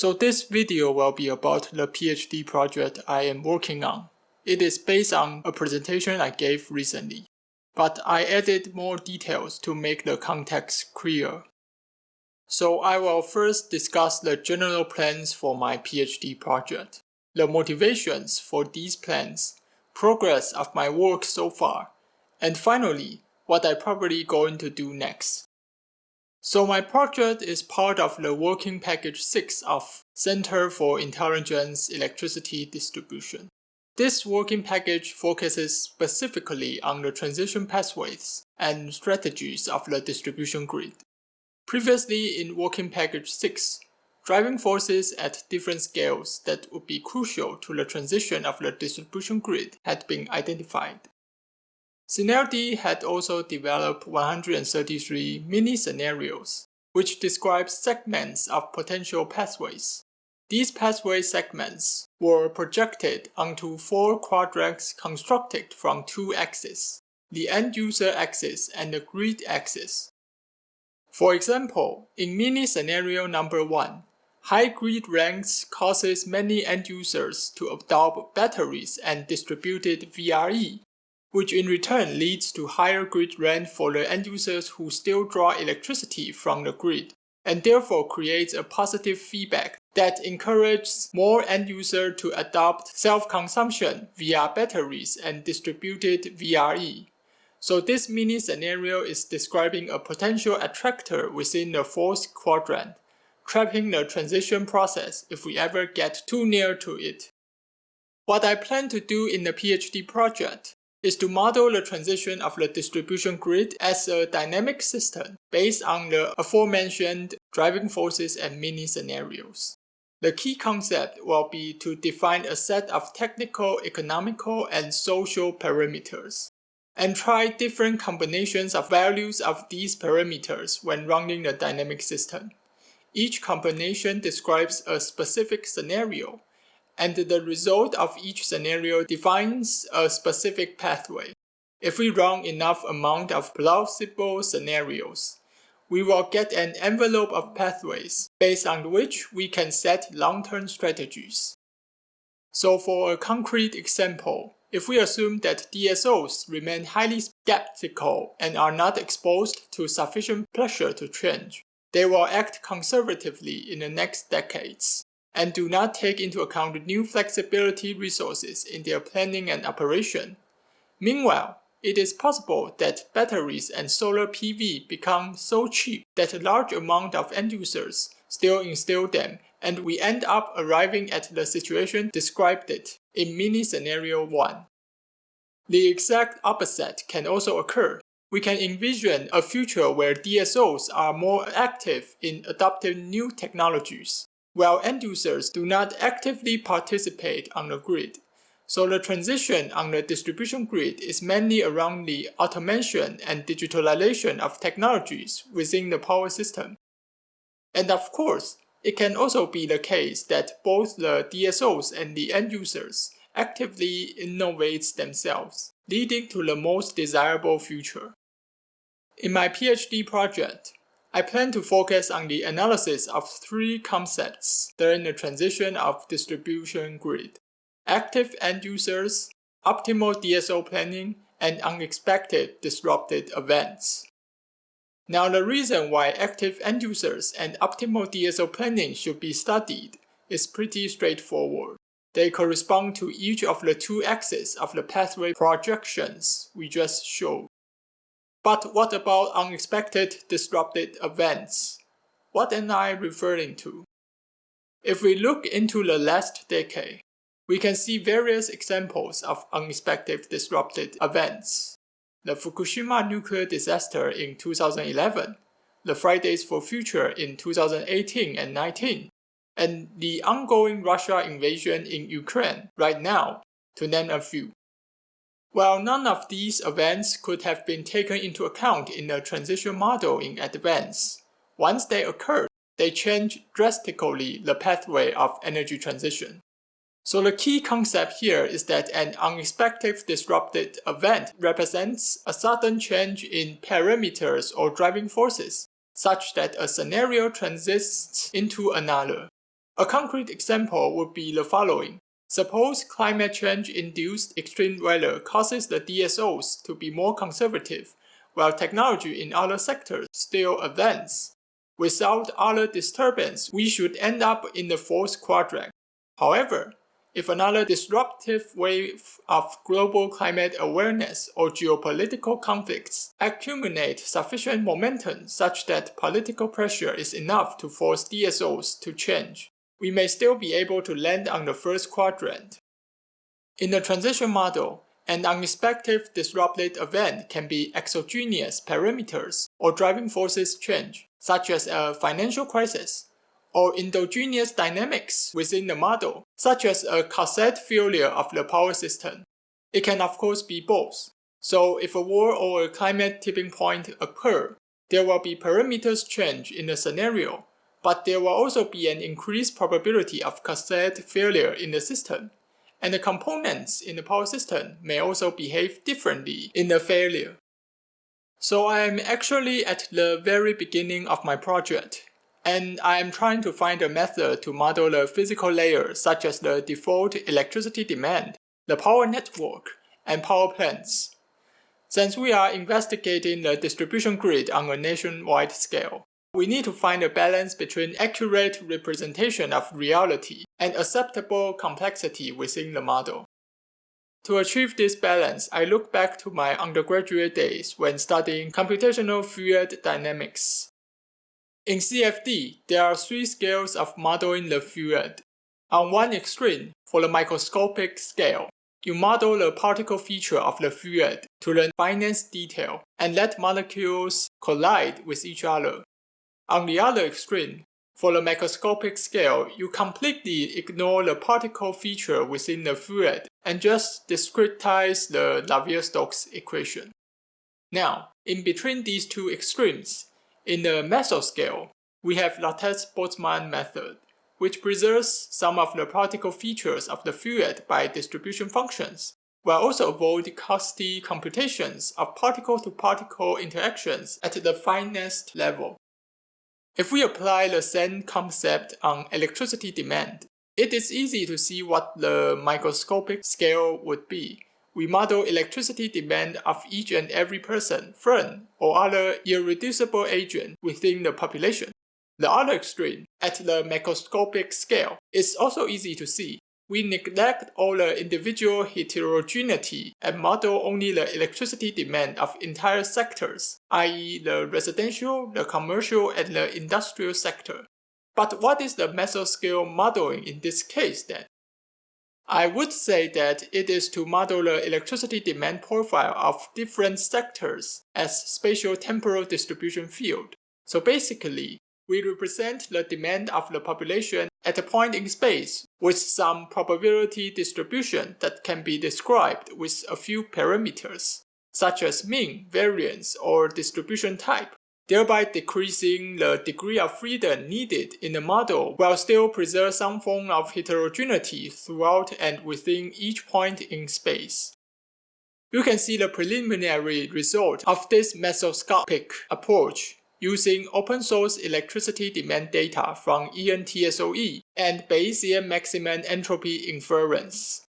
So this video will be about the PhD project I am working on. It is based on a presentation I gave recently, but I added more details to make the context clear. So I will first discuss the general plans for my PhD project, the motivations for these plans, progress of my work so far, and finally, what I probably going to do next. So my project is part of the working package 6 of Center for Intelligent Electricity Distribution. This working package focuses specifically on the transition pathways and strategies of the distribution grid. Previously in Working Package 6, driving forces at different scales that would be crucial to the transition of the distribution grid had been identified. CINELDI had also developed 133 mini-scenarios, which describe segments of potential pathways. These pathway segments were projected onto four quadrants constructed from two axes, the end-user axis and the grid axis. For example, in mini scenario number 1, high grid rents causes many end users to adopt batteries and distributed VRE, which in return leads to higher grid rent for the end users who still draw electricity from the grid, and therefore creates a positive feedback that encourages more end users to adopt self-consumption via batteries and distributed VRE. So this mini scenario is describing a potential attractor within the fourth quadrant, trapping the transition process if we ever get too near to it. What I plan to do in the PhD project is to model the transition of the distribution grid as a dynamic system based on the aforementioned driving forces and mini scenarios. The key concept will be to define a set of technical, economical, and social parameters and try different combinations of values of these parameters when running the dynamic system. Each combination describes a specific scenario, and the result of each scenario defines a specific pathway. If we run enough amount of plausible scenarios, we will get an envelope of pathways based on which we can set long-term strategies. So for a concrete example, if we assume that DSOs remain highly skeptical and are not exposed to sufficient pressure to change, they will act conservatively in the next decades and do not take into account new flexibility resources in their planning and operation. Meanwhile, it is possible that batteries and solar PV become so cheap that a large amount of end users still install them and we end up arriving at the situation described it in mini scenario 1. The exact opposite can also occur. We can envision a future where DSOs are more active in adopting new technologies, while end users do not actively participate on the grid. So the transition on the distribution grid is mainly around the automation and digitalization of technologies within the power system. And of course, it can also be the case that both the DSOs and the end users actively innovate themselves, leading to the most desirable future. In my PhD project, I plan to focus on the analysis of three concepts during the transition of distribution grid. Active end users, optimal DSO planning, and unexpected disrupted events. Now the reason why active end users and optimal DSO planning should be studied is pretty straightforward. They correspond to each of the two axes of the pathway projections we just showed. But what about unexpected disrupted events? What am I referring to? If we look into the last decade, we can see various examples of unexpected disrupted events the Fukushima nuclear disaster in 2011, the Fridays for Future in 2018 and 19, and the ongoing Russia invasion in Ukraine right now, to name a few. While none of these events could have been taken into account in the transition model in advance, once they occurred, they change drastically the pathway of energy transition. So the key concept here is that an unexpected disrupted event represents a sudden change in parameters or driving forces, such that a scenario transists into another. A concrete example would be the following. Suppose climate change-induced extreme weather causes the DSOs to be more conservative, while technology in other sectors still advance. Without other disturbance, we should end up in the fourth quadrant. However, if another disruptive wave of global climate awareness or geopolitical conflicts accumulate sufficient momentum such that political pressure is enough to force DSOs to change, we may still be able to land on the first quadrant. In the transition model, an unexpected disruptive event can be exogenous parameters or driving forces change, such as a financial crisis, or endogenous dynamics within the model, such as a cascade failure of the power system. It can of course be both. So if a war or a climate tipping point occur, there will be parameters change in the scenario, but there will also be an increased probability of cascade failure in the system, and the components in the power system may also behave differently in the failure. So I am actually at the very beginning of my project, and I am trying to find a method to model the physical layer such as the default electricity demand, the power network, and power plants. Since we are investigating the distribution grid on a nationwide scale, we need to find a balance between accurate representation of reality and acceptable complexity within the model. To achieve this balance, I look back to my undergraduate days when studying computational fluid dynamics. In CFD, there are three scales of modeling the fluid. On one extreme, for the microscopic scale, you model the particle feature of the fluid to the finest detail and let molecules collide with each other on the other extreme, for the macroscopic scale, you completely ignore the particle feature within the fluid and just discretize the Navier-Stokes equation. Now, in between these two extremes, in the mesoscale, we have Lattice Boltzmann method, which preserves some of the particle features of the fluid by distribution functions, while also avoid costly computations of particle-to-particle -particle interactions at the finest level. If we apply the same concept on electricity demand, it is easy to see what the microscopic scale would be. We model electricity demand of each and every person, friend, or other irreducible agent within the population. The other extreme, at the macroscopic scale, is also easy to see we neglect all the individual heterogeneity and model only the electricity demand of entire sectors, i.e. the residential, the commercial, and the industrial sector. But what is the mesoscale modeling in this case then? I would say that it is to model the electricity demand profile of different sectors as spatial temporal distribution field. So basically, we represent the demand of the population at a point in space with some probability distribution that can be described with a few parameters, such as mean, variance, or distribution type, thereby decreasing the degree of freedom needed in the model while still preserve some form of heterogeneity throughout and within each point in space. You can see the preliminary result of this mesoscopic approach using open source electricity demand data from ENTSO-E and Bayesian maximum entropy inference.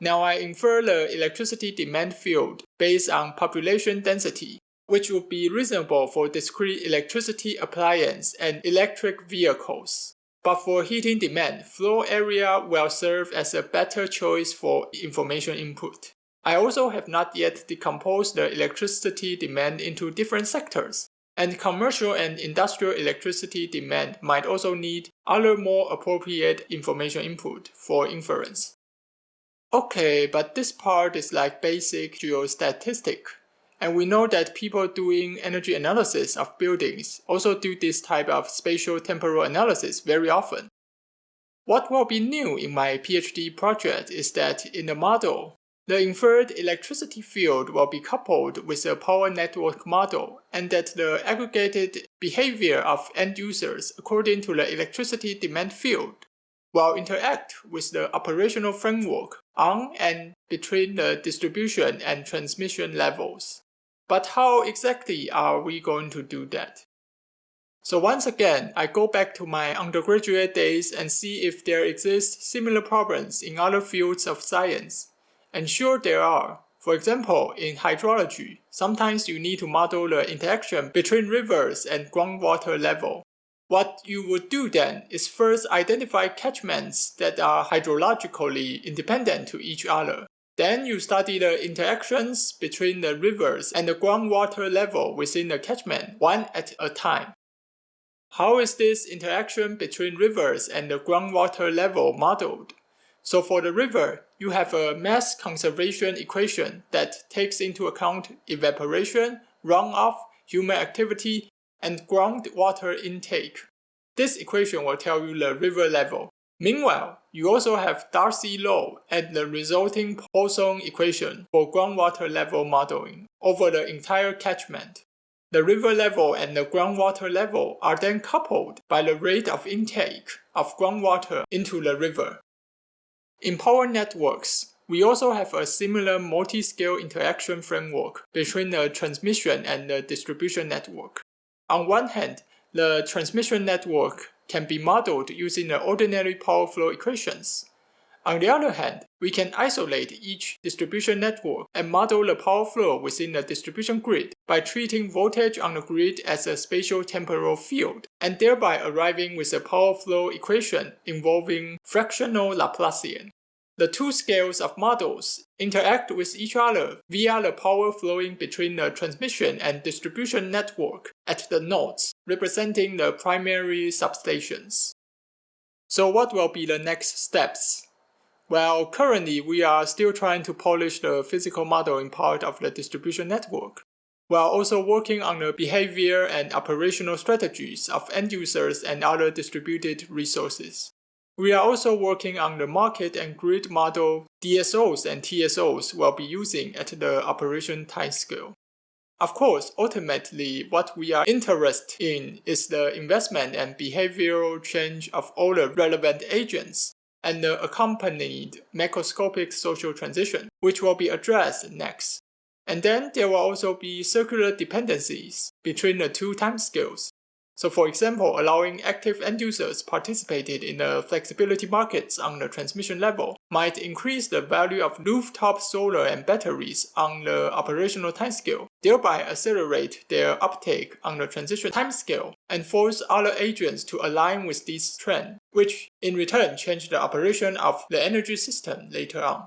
Now I infer the electricity demand field based on population density, which would be reasonable for discrete electricity appliance and electric vehicles. But for heating demand, floor area will serve as a better choice for information input. I also have not yet decomposed the electricity demand into different sectors, and commercial and industrial electricity demand might also need other more appropriate information input for inference. Okay, but this part is like basic geostatistic. And we know that people doing energy analysis of buildings also do this type of spatial temporal analysis very often. What will be new in my PhD project is that in the model, the inferred electricity field will be coupled with a power network model and that the aggregated behavior of end users according to the electricity demand field will interact with the operational framework on and between the distribution and transmission levels. But how exactly are we going to do that? So once again, I go back to my undergraduate days and see if there exist similar problems in other fields of science. And sure there are. For example, in hydrology, sometimes you need to model the interaction between rivers and groundwater level. What you would do then is first identify catchments that are hydrologically independent to each other. Then you study the interactions between the rivers and the groundwater level within the catchment one at a time. How is this interaction between rivers and the groundwater level modeled? So for the river, you have a mass conservation equation that takes into account evaporation, runoff, human activity, and groundwater intake. This equation will tell you the river level. Meanwhile, you also have Darcy law and the resulting Poisson equation for groundwater level modeling over the entire catchment. The river level and the groundwater level are then coupled by the rate of intake of groundwater into the river. In power networks, we also have a similar multi-scale interaction framework between the transmission and the distribution network. On one hand, the transmission network can be modeled using the ordinary power flow equations. On the other hand, we can isolate each distribution network and model the power flow within the distribution grid by treating voltage on the grid as a spatial temporal field, and thereby arriving with a power flow equation involving fractional Laplacian. The two scales of models interact with each other via the power flowing between the transmission and distribution network at the nodes, representing the primary substations. So what will be the next steps? Well, currently we are still trying to polish the physical modeling part of the distribution network, while also working on the behavior and operational strategies of end users and other distributed resources. We are also working on the market and grid model DSOs and TSOs will be using at the operation timescale. Of course, ultimately, what we are interested in is the investment and behavioral change of all the relevant agents and the accompanied macroscopic social transition, which will be addressed next. And then there will also be circular dependencies between the two timescales, so for example, allowing active end users participated in the flexibility markets on the transmission level might increase the value of rooftop solar and batteries on the operational timescale, thereby accelerate their uptake on the transition timescale and force other agents to align with this trend, which in return change the operation of the energy system later on.